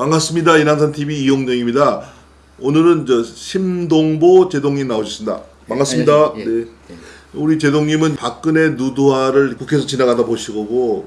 반갑습니다. 이남산 TV 이용정입니다. 오늘은 저 심동보 제동님 나오셨습니다. 반갑습니다. 예, 예, 네. 우리 제동님은 박근혜 누드화를 국회에서 지나가다 보시고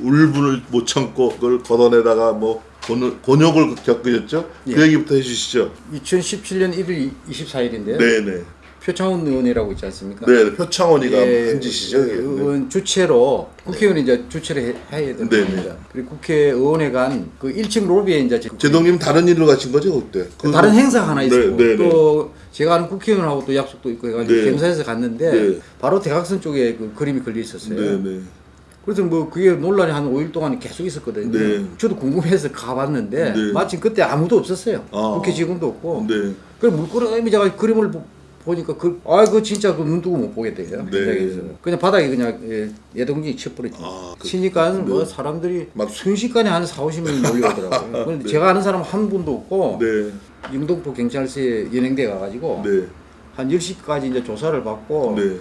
울분을 못 참고 그걸 걷어내다가 뭐 곤- 곤욕을 겪으셨죠? 예. 그 얘기부터 해주시죠. 2017년 1월 24일인데요. 네네. 표창원 의원이라고 있지 않습니까? 네, 표창원이가 예, 한 짓이죠. 이게. 네. 의원 주체로 국회의원이 이제 주체를 해- 해야 되는 네네. 겁니다. 그리고 국회의원에 간그 1층 로비에 이제 제동님 다른 일로 가신 거죠 그때? 그- 다른 행사 하나 네, 있었고 네, 네. 또 제가 아는 국회의원하고 또 약속도 있고 해가지고 네. 경사에서 갔는데 네. 바로 대각선 쪽에 그 그림이 걸려 있었어요. 네네. 그래서 뭐 그게 논란이 한 5일 동안 계속 있었거든요. 네. 저도 궁금해서 가봤는데 네. 마침 그때 아무도 없었어요. 아. 국회 직원도 없고. 네. 그 물끄러미 제가 그림을 보- 보니까 그, 아, 그 진짜 그 눈 뜨고 못 보겠대요. 네. 그냥 바닥에 그냥 예, 예동진이 쳐버렸지. 아, 그- 치니까 뭐 네. 사람들이 막- 순식간에 한 4, 50명이 몰려오더라고요. 근데 제가 아는 사람 한 분도 없고 네. 영등포 경찰서에 연행돼 가가지고 네. 한 10시까지 이제 조사를 받고 네.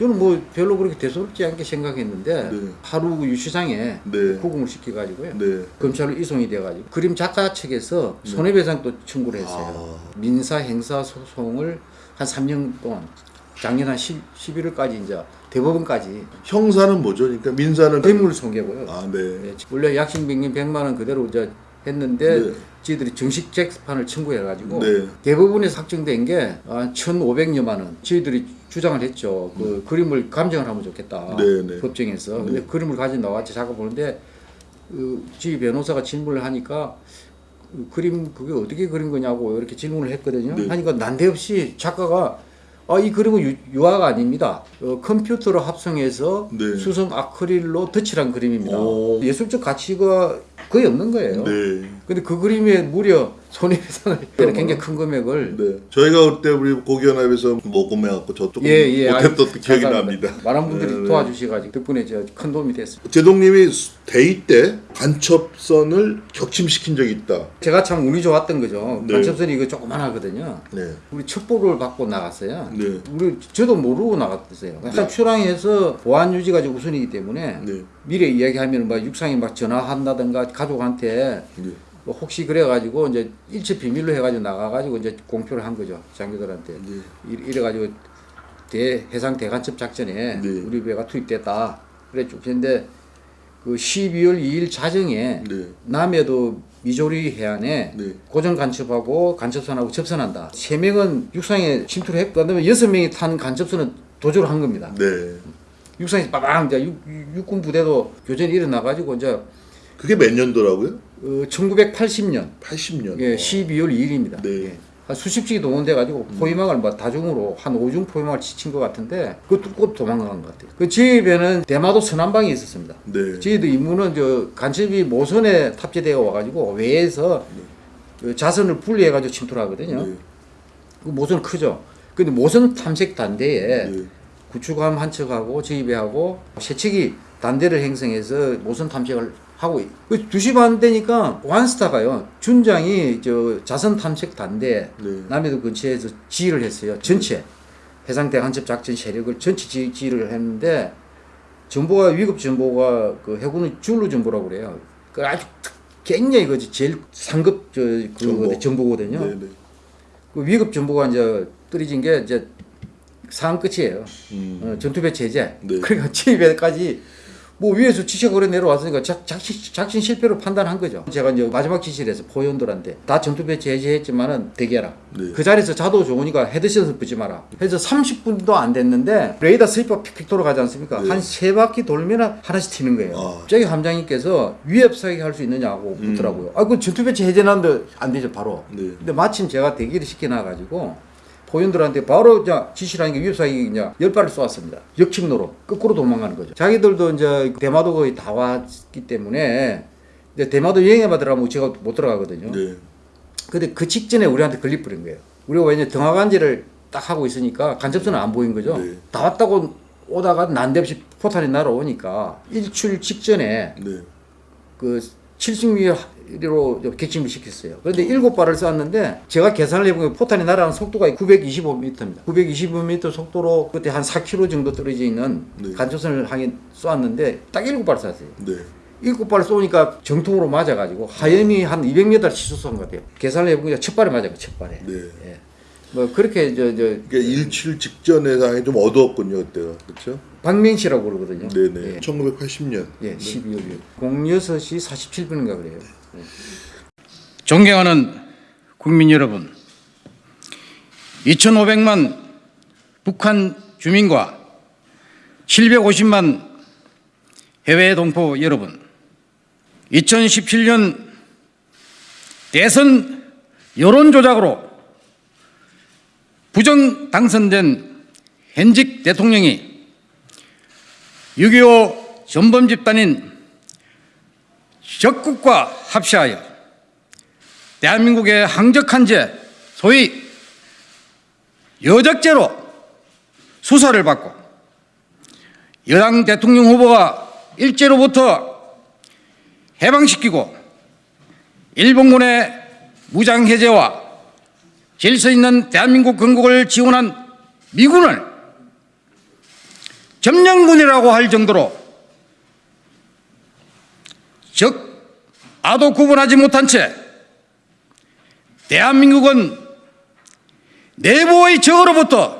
저는 뭐 별로 그렇게 대수롭지 않게 생각했는데 네. 하루 그 유치장에 네. 구금을 시켜가지고요. 네. 검찰로 이송이 돼가지고 그림 작가 측에서 손해배상도 청구를 했어요. 아. 민사 행사 소송을 한 3년 동안 작년 한 10, 11월까지 이제 대법원까지 형사는 뭐죠? 그러니까 민사는 뇌물 손괴고요. 아, 네. 예, 원래 약식명령 100만 원 그대로 이제 했는데 네. 저희들이 정식 재판을 청구해가지고 네. 대법원에서 확정된 게 아, 1,500여만 원. 저희들이 주장을 했죠. 그 그림을 감정을 하면 좋겠다. 네, 네. 법정에서. 근데 그림을 가지고 나왔지 작업 보는데 그 저희 변호사가 질문을 하니까 그 그림 그게 어떻게 그린 거냐고 이렇게 질문을 했거든요. 네. 하니까 난데없이 작가가 아, 이 그림은 유, 유화가 아닙니다. 어, 컴퓨터로 합성해서 네. 수성 아크릴로 덧칠한 그림입니다. 오. 예술적 가치가 거의 없는 거예요. 네. 근데 그 그림에 무려 손해배상을 굉장히 큰 금액을 네. 저희가 그때 우리 고기연합에서 모금해갖고 저 조금 예, 예. 못했던 아주 기억이 잘 납니다. 많은 분들이 네, 네. 도와주셔가지고 덕분에 저큰 도움이 됐습니다. 제동님이 대의 때 간첩선을 격침시킨 적이 있다. 제가 참 운이 좋았던 거죠. 네. 간첩선이 이거 조그만하거든요. 네. 우리 첩보를 받고 나갔어요. 네. 우리 저도 모르고 나갔어요. 약간 출항해서 보안 유지가 좀 우선이기 때문에 네. 미래 이야기하면 막 육상에 막 전화한다든가 가족한테 네. 뭐 혹시 그래가지고 이제 일체 비밀로 해가지고 나가가지고 이제 공표를 한 거죠 장교들한테 네. 이- 이래가지고 대 해상 대간첩 작전에 네. 우리 배가 투입됐다 그랬죠. 근데 그 12월 2일 자정에 네. 남해도 미조리 해안에 네. 고정 간첩하고 간첩선하고 접선한다. 세 명은 육상에 침투를 했고 그다음에 여섯 명이 탄 간첩선은 도주를 한 겁니다. 네. 육상에서 빠방 이제 육, 육- 육군 부대도 교전이 일어나가지고 이제 그게 몇 년도라고요? 어, 1980년 80년. 예, 12월 2일입니다. 네. 예. 한 수십씩이 동원돼 가지고 포위망을 뭐 다중으로 한 5중 포위망을 지친 것 같은데 그거 뚫고 도망간 것 같아요. 그 집에는 대마도 선안방이 있었습니다. 네. 저희도 임무는 저 간첩이 모선에 탑재되어 와가지고 외에서 그 자선을 분리해 가지고 침투를 하거든요. 네. 그 모선 크죠. 근데 모선 탐색 단대에 네. 구축함 한 척하고 저희 배하고 세척이 단대를 형성해서 모선 탐색을 하고 2시 반 되니까 완스타가요. 준장이 저 자선 탐색 단대 네. 남해도 근처에서 지휘를 했어요. 전체 해상 대간첩 작전 세력을 전체 지, 지휘를 했는데 정보가 위급 정보가 그 해군의 줄로 정보라고 그래요. 그 아주 특- 굉장히 그 제일 상급 저 그 정보. 정보거든요. 네. 네. 그 위급 정보가 이제 떨어진 게 이제 상황 끝이에요. 음. 어, 전투배치 해제. 네. 그러니까 집에까지 뭐 위에서 지시가 그래 내려왔으니까 작, 작전, 작전 실패로 판단한 거죠. 제가 이제 마지막 지시를 해서 포원들한테 다 전투 배치 해제했지만은 대기하라. 네. 그 자리에서 자도 좋으니까 헤드셋을 벗지 마라. 그래서 30분도 안 됐는데 레이더 sweep 픽픽 돌아가지 않습니까? 네. 한세 바퀴 돌면 하나씩 튀는 거예요. 아. 갑자기 함장님께서 위협 사격 할 수 있느냐고 음. 묻더라고요. 아, 그 전투배치 해제했는데 안 되죠, 바로. 네. 근데 마침 제가 대기를 시켜놔가지고 포연들한테 바로 이제 지시를 하니까 위협사격이 이제 열 발을 쏘았습니다. 역침로로 거꾸로 도망가는 거죠. 자기들도 이제 대마도 거의 다 왔기 때문에 이제 대마도 여행에 받으라면 제가 못 들어가거든요. 네. 근데 그 직전에 우리한테 걸려버린 거예요. 우리가 왜냐 등하간지를 딱 하고 있으니까 간접선은 안 보인 거죠. 네. 다 왔다고 오다가 난데없이 포탄이 날아오니까 일출 직전에 네. 그 70미리로 객침을 시켰어요. 그런데 일곱 발을 쐈는데 제가 계산을 해보면 포탄이 날아가는 속도가 925m입니다. 925m 속도로 그때 한 4km 정도 떨어져 있는 네. 간접선을 향해 쐈는데 딱 일곱 발 쐈어요. 네. 일곱 발 쏘니까 정통으로 맞아가지고 하염이 한 200m 치솟 쏜것 같아요. 계산을 해보니까 첫 발에 맞아요. 첫 발에. 네. 예. 뭐 그렇게 저 저 그러니까 일칠 직전의 상황이 좀 어두웠군요 그때가 그렇죠? 박명시라고 그러거든요. 네네. 예. 1980년. 예, 12월 06시 47분인가 그래요. 존경하는 국민 여러분, 2,500만 북한 주민과 750만 해외 동포 여러분, 2017년 대선 여론 조작으로 부정 당선된 현직 대통령이 6.25 전범 집단인 적국과 합시하여 대한민국의 항적한 죄, 소위 여적죄로 수사를 받고 여당 대통령 후보가 일제로부터 해방시키고 일본군의 무장해제와 질서 있는 대한민국 건국을 지원한 미군을 점령군이라고 할 정도로 적 아도 구분하지 못한 채 대한민국은 내부의 적으로부터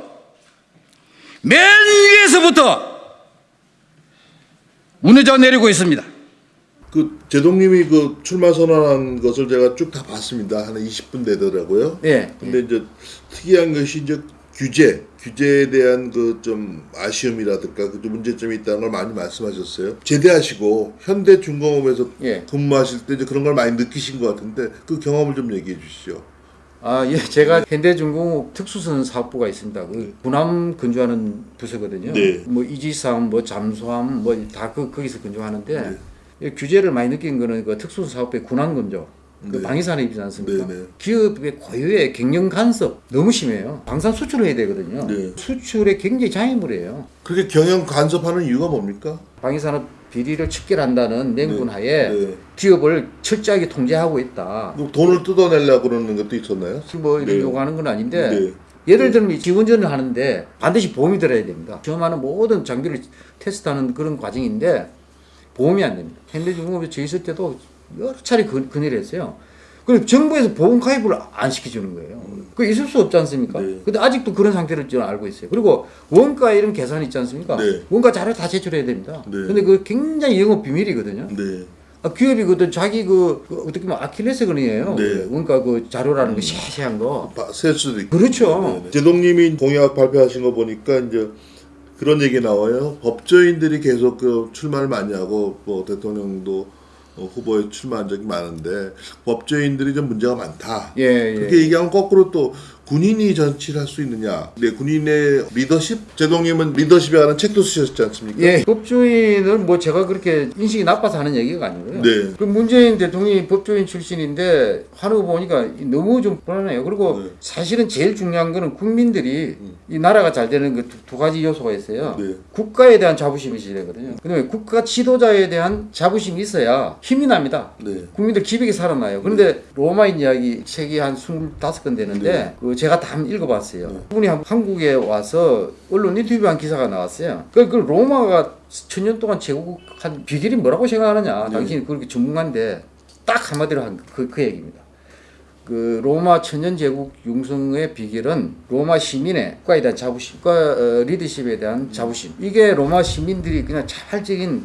맨 위에서부터 무너져 내리고 있습니다. 그 제동님이 그 출마 선언한 것을 제가 쭉 다 봤습니다. 한 20분 되더라고요. 네. 근데 이제 특이한 것이 이제 규제, 규제에 대한 그 좀 아쉬움이라든가 그 문제점이 있다는 걸 많이 말씀하셨어요. 제대하시고 현대 중공업에서 예. 근무하실 때 이제 그런 걸 많이 느끼신 것 같은데 그 경험을 좀 얘기해 주시죠. 아, 예, 제가 현대중공업 특수선 사업부가 있습니다. 그 군함 건조하는 부서거든요. 네. 뭐 이지삼, 뭐 잠수함, 뭐 다 그 거기서 건조하는데 이 규제를 많이 느낀 거는 그 특수선 사업부의 군함 건조. 그 네. 방위산업이지 않습니까? 네, 네. 기업의 고유의 경영 간섭 너무 심해요. 방산 수출을 해야 되거든요. 네. 수출에 굉장히 장애물이에요. 그렇게 경영 간섭하는 이유가 뭡니까? 방위산업 비리를 척결한다는 맹군 하에 네. 기업을 철저하게 통제하고 있다. 그 돈을 뜯어내려고 그러는 것도 있었나요? 뭐 이런 네. 요구하는 건 아닌데 네. 예를 들면 지원전을 하는데 반드시 보험이 들어야 됩니다. 시험하는 모든 장비를 테스트하는 그런 과정인데 보험이 안 됩니다. 현대중공업에 저 있을 때도 여러 차례 그, 건의를 했어요. 그리고 정부에서 보험 가입을 안 시켜주는 거예요. 그 있을 수 없지 않습니까? 네. 근데 아직도 그런 상태를 저는 알고 있어요. 그리고 원가 이런 계산 있지 않습니까? 네. 원가 자료 다 제출해야 됩니다. 네. 근데 그 굉장히 영업 비밀이거든요. 네. 아, 기업이 그 자기 그, 그 어떻게 보면 아킬레스건이에요. 네. 원가 그 자료라는 거 세세한 거. 바- 셀 수도 있고. 그렇죠. 네, 네. 제동님이 공약 발표하신 거 보니까 이제 그런 얘기 나와요. 법조인들이 계속 그 출마를 많이 하고 뭐 대통령도 어, 후보에 출마한 적이 많은데 법조인들이 좀 문제가 많다. 예, 예. 그렇게 얘기하면 거꾸로 또 군인이 정치를 할 수 있느냐. 네, 군인의 리더십? 제동님은 리더십에 관한 책도 쓰셨지 않습니까? 예, 법조인은 뭐 제가 그렇게 인식이 나빠서 하는 얘기가 아니고요. 네. 그 문재인 대통령이 법조인 출신인데 하는 거 보니까 너무 좀 불안해요. 그리고 네. 사실은 제일 중요한 거는 국민들이 이 나라가 잘 되는 그 두 가지 요소가 있어요. 네. 국가에 대한 자부심이 되거든요. 그다음에 국가 지도자에 대한 자부심이 있어야 힘이 납니다. 네. 국민들 기백이 살아나요. 그런데 로마인 이야기 책이 한 25건 되는데 네. 그 제가 다 한번 읽어봤어요. 그분이 한- 한국에 와서 언론 인터뷰한 기사가 나왔어요. 그, 그 로마가 천년 동안 제국한 비결이 뭐라고 생각하느냐. 네. 당신이 그렇게 전문가인데 딱 한마디로 한 그 그 얘기입니다. 그 로마 천년 제국 융성의 비결은 로마 시민의 국가에 대한 자부심, 국가 어, 리더십에 대한 자부심. 이게 로마 시민들이 그냥 자발적인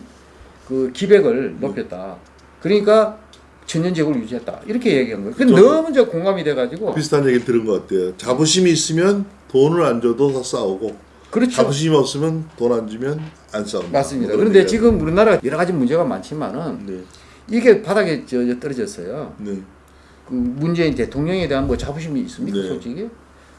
그 기백을 높였다. 그러니까 천년 제국을 유지했다. 이렇게 얘기한 거예요. 저도 너무 저 공감이 돼가지고 비슷한 얘기 들은 것 같아요. 자부심이 있으면 돈을 안 줘도 다 싸우고 그렇죠. 자부심이 없으면 돈 안 주면 안 싸운다. 맞습니다. 뭐 그런 그런데 지금 우리나라 여러 가지 문제가 많지만은 네. 이게 바닥에 저, 저 떨어졌어요. 네. 그 문재인 대통령에 대한 뭐 자부심이 있습니까, 네. 솔직히?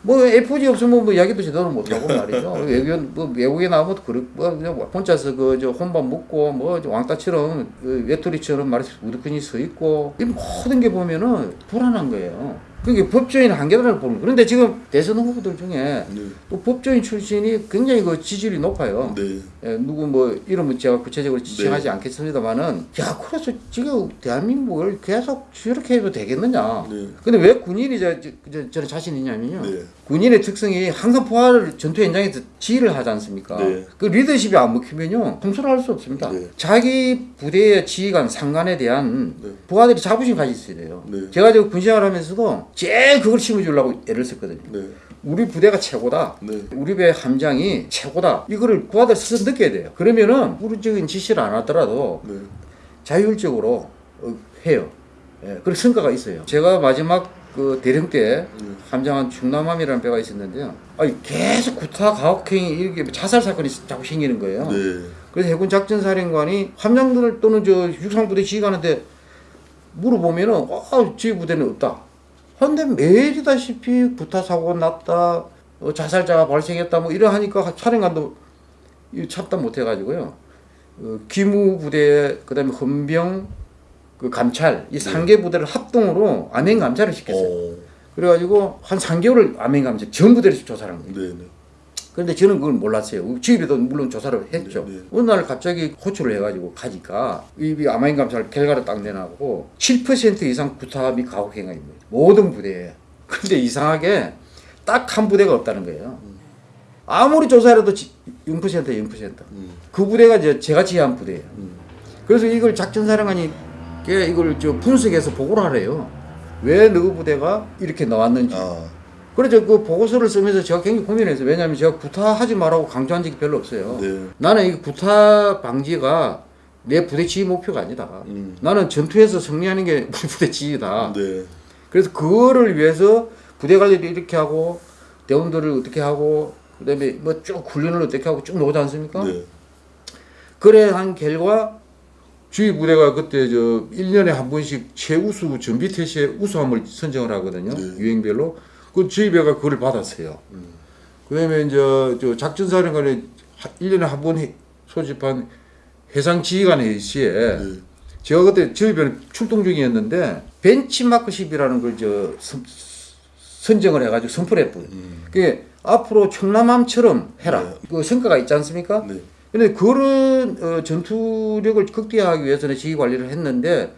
뭐 FG 없으면 뭐 이야기도 제대로 못 하고 말이죠. 외국에 뭐 외국에 나오면 그뭐 그냥 혼자서 그 저 혼밥 먹고 뭐저 왕따처럼 그 외톨이처럼 말해서 우두커니 서 있고 이 모든 게 보면은 불안한 거예요. 그게 법조인 한계라고 보는. 그런데 지금 대선 후보들 중에 네. 또 법조인 출신이 굉장히 그 지지율이 높아요. 네. 예, 누구 뭐 이름은 제가 구체적으로 지칭하지 않겠습니다만은 야 그래서 지금 대한민국을 계속 이렇게 해도 되겠느냐 네. 근데 왜 군인이 저, 저, 저, 저는 자신 있냐면요 네. 군인의 특성이 항상 부하를 전투 현장에서 지휘를 하지 않습니까 네. 그 리더십이 안 먹히면요 통솔할 수 없습니다 네. 자기 부대의 지휘관 상관에 대한 네. 부하들이 자부심 가질 수 있어요 네. 제가 저 군생활 하면서도 제일 그걸 심어주려고 애를 썼거든요 네. 우리 부대가 최고다. 네. 우리 배 함장이 최고다. 이거를 부하들 스스로 느껴야 돼요. 그러면은 우리적인 지시를 안 하더라도 네. 자율적으로 어, 해요. 예, 그런 성과가 있어요. 제가 마지막 그 대령 때 함장한 충남함이라는 배가 있었는데요. 아니 계속 구타 가혹행위 이렇게 자살 사건이 자꾸 생기는 거예요. 네. 그래서 해군 작전사령관이 함장들 또는 저 육상부대 지휘관한테 물어보면은 아, 지휘 부대는 없다. 근데 매일이다시피 구타 사고가 났다, 어, 자살자가 발생했다, 뭐 이러 하니까 사령관도 이 참다 못해가지고요. 어, 기무 부대, 그 다음에 헌병, 그 감찰 이 상개 부대를 합동으로 암행 감찰을 시켰어요. 어. 그래가지고 한 3개월을 암행 감찰 전 부대를 조사를 한 거예요. 네. 네. 그런데 저는 그걸 몰랐어요. 지휘비도 물론 조사를 했죠. 네, 네. 어느 날 갑자기 호출을 해가지고 가니까 이 아마인 감찰 결과를 딱 내놔고 7% 이상 구타 및 가혹 행위입니다. 모든 부대에. 근데 이상하게 딱 한 부대가 없다는 거예요. 아무리 조사해도 0% 0%. 음. 그 부대가 이제 제가 지휘한 부대예요. 그래서 이걸 작전사령관이 이걸 저 분석해서 보고를 하래요. 왜 너희 부대가 이렇게 나왔는지. 아. 그래서 그 보고서를 쓰면서 제가 굉장히 고민했어요. 왜냐하면 제가 구타하지 말라고 강조한 적이 별로 없어요. 네. 나는 이 구타 방지가 내 부대 지휘 목표가 아니다. 음. 나는 전투에서 승리하는 게 우리 부대 지휘다. 네. 그래서 그거를 위해서 부대 관리를 이렇게 하고 대원들을 어떻게 하고 그다음에 뭐 쭉 훈련을 어떻게 하고 쭉 나오지 않습니까? 네. 그래 한 결과 주위 부대가 그때 저 1년에 한 번씩 최우수 전비 태시의 우수함을 선정을 하거든요. 네. 유행별로. 그 주위배가 그걸 받았어요. 그다음에 이제 저 작전사령관이 1년에 한 번 소집한 해상 지휘관 회의시에 네. 제가 그때 저희배는 출동 중이었는데 벤치마크 십이라는 걸 저 선정을 해가지고 선포를 했거든요. 그게 앞으로 청남함처럼 해라. 네. 그 성과가 있지 않습니까? 네. 근데 그런 어, 전투력을 극대화하기 위해서는 지휘 관리를 했는데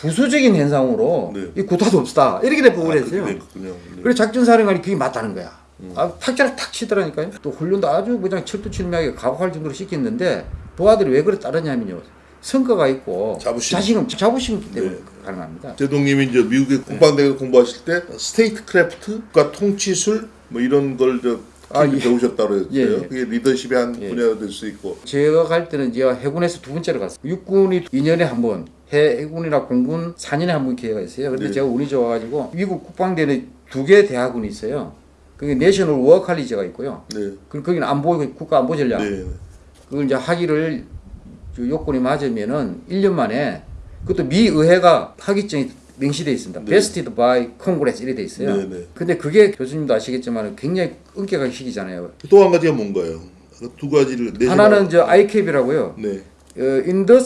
부수적인 현상으로 네. 이 구타도 없다 이렇게 돼 보고 아, 됐군요. 네. 그래서 작전사령관이 그게 맞다는 거야. 아, 탁자를 탁 치더라니까요. 또 훈련도 아주 그냥 철두철미하게 각오할 정도로 시켰는데 부하들이 왜 그래 따르냐면요. 성과가 있고 자부심. 자신감, 자부심 때문에 네. 가능합니다. 제독님이 이제 미국의 국방대학을 공부하실 때 statecraft, 국가 통치술 뭐 이런 걸저 아, 예. 배우셨다고 했어요. 예, 예. 그게 리더십의 한 예. 분야가 될 수 있고. 제가 갈 때는 제가 해군에서 두 번째로 갔어요. 육군이 2년에 한 번, 해군이나 공군 4년에 한 번 기회가 있어요. 근데 네. 제가 운이 좋아가지고 미국 국방대는 두 개 대학군이 있어요. 그게 내셔널 워 칼리지가 있고요. 네. 그 거기는 안보 국가 안보 전략. 네. 그걸 이제 저 요건이 맞으면은 1년 만에 그것도 미 의회가 학위증이 명시돼 있습니다. 네. vested by Congress 이래 돼 있어요. 네, 네. 근데 그게 교수님도 아시겠지만 굉장히 엄격하게 시키잖아요. 또 한 가지가 뭔가요? 그두 가지를 네 하나는 저 ICAF라고요. 네. 어, in the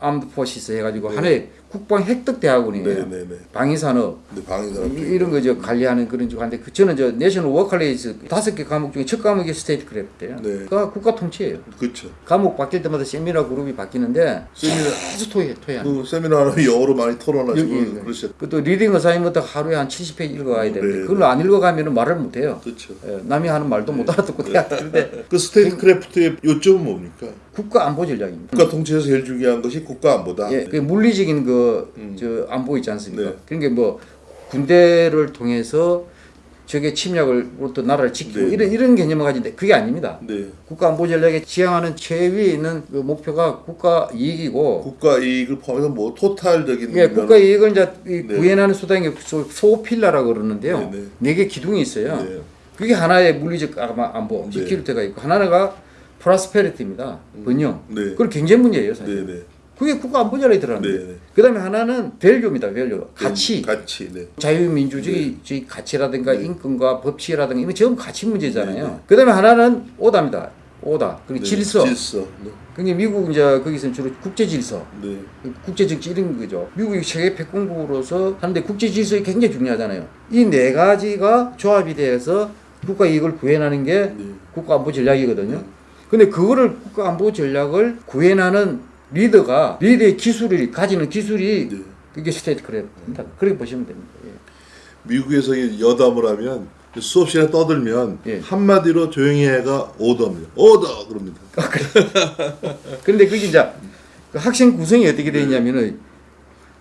Armed Forces 해가지고 네. 하나의 국방 획득 대학원이에요. 네, 네, 네. 방위산업 네, 방위산업. 이- 이런 거 저 관리하는 그런 쪽 한데 그 저는 저 National War College 다섯 개 과목 중에 첫 과목이 statecraft예요. 네. 그가 국가 통치예요. 그렇죠. 과목 바뀔 때마다 세미나 그룹이 바뀌는데 세미나 계속 토의 토의. 그 세미나는 영어로 많이 토론하시고 여기, 그러셨. 그또 reading assignment 하루에 한 70페이지 읽어가야 되는데 네. 그걸 안 읽어가면 말을 못 해요. 그렇죠. 예, 남이 하는 말도 못 알아듣고 돼야 되는데 그 statecraft의 요점은 뭡니까? 국가 안보 전략입니다. 국가 통치에서 제일 중요한 것이 국가 안보다. 예, 그 물리적인 그 음. 저 안보 있지 않습니까? 네. 그런 게뭐 군대를 통해서 적의 침략을로부터 나라를 지키고 네. 이런 이런 개념을 가진데 그게 아닙니다. 네. 국가 안보 전략에 지향하는 최상위에 있는 그 목표가 국가 이익이고 국가 이익을 포함해서 뭐 total적인 예, 국가 이익을 이제 이 네. 구현하는 수단이 소- 소필라라고 그러는데요. 네, 네. 네개 기둥이 있어요. 네. 그게 하나의 물리적 안보, 네. security가 있고 하나가 prosperity입니다. 번영. 네. 그건 경제 문제예요, 사실. 네, 네. 그게 국가 안보 전략에 들어가는 네. 네. 그다음에 하나는 value입니다. value. 가치. 가치. 네. 자유민주주의 주의 가치라든가 인권과 법치라든가 이런 전부 가치 문제잖아요. 네, 네. 그다음에 하나는 order입니다. 오다. 그리고 네, 질서. 질서. 네. 그게 미국 이제 거기서 주로 국제 질서, 네. 국제 정치 이런 거죠. 미국이 세계 패권국으로서 하는데 국제 질서가 굉장히 중요하잖아요. 이 네 가지가 조합이 돼서 국가 이익을 구현하는 게 네. 국가 안보 전략이거든요. 근데 그거를 국가 안보 전략을 구현하는 리더가 리더의 기술이 가지는 기술이 네. 그게 스테이트크래프트입니다. 그렇게 보시면 됩니다. 예. 미국에서 이 여담을 하면 수업 시간에 떠들면 예. 한마디로 조용히 해가 오더입니다. 오더 그럽니다. 그런데 그게 이제 그 학생 구성이 어떻게 되냐면은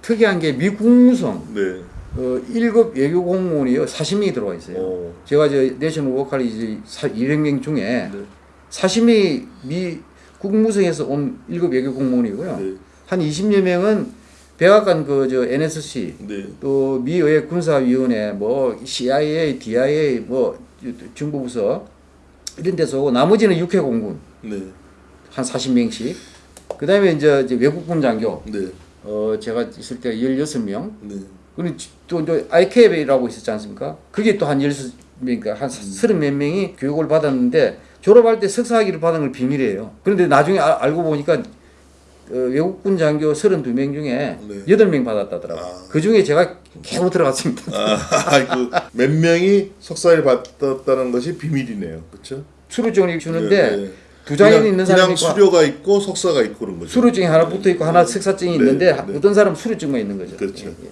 특이한 게 미국무성 네. 어, 1급 외교 공무원이요 40명이 들어와 있어요. 오. 제가 저 내셔널 워컬리지 200명 중에 네. 40명이 미 국무성에서 온 1급 외교 공무원이고요. 네. 한 20여 명은 백악관 그 저 NSC 네. 또 미 의회 군사위원회 뭐 CIA, DIA 뭐 정보부서 이런 데서 오고 나머지는 육해 공군 네. 한 40명씩 그 다음에 이제, 이제 외국군 장교 네. 어 제가 있을 때 16명 네. 그리고 또 이제 IKB라고 있었지 않습니까? 그게 또 한 16명, 그러니까 한 서른 몇 명이 교육을 받았는데 졸업할 때 석사학위를 받은 걸 비밀이에요. 그런데 나중에 아- 알고 보니까 어, 외국군 장교 32명 중에 네. 8명 받았다더라고요. 아. 그 중에 제가 겨우 들어갔습니다. 아, 그몇 명이 석사를 받았다는 것이 비밀이네요. 그렇죠? 수료증을 주는데 네, 네. 두 장이 그냥, 있는 그냥 사람이 있고 수료가 있고 석사가 있고 그런 거죠. 수료증이 하나 붙어 있고 하나 석사증이 네, 있는데 네. 어떤 사람은 수료증만 있는 거죠. 그렇죠. 예, 예.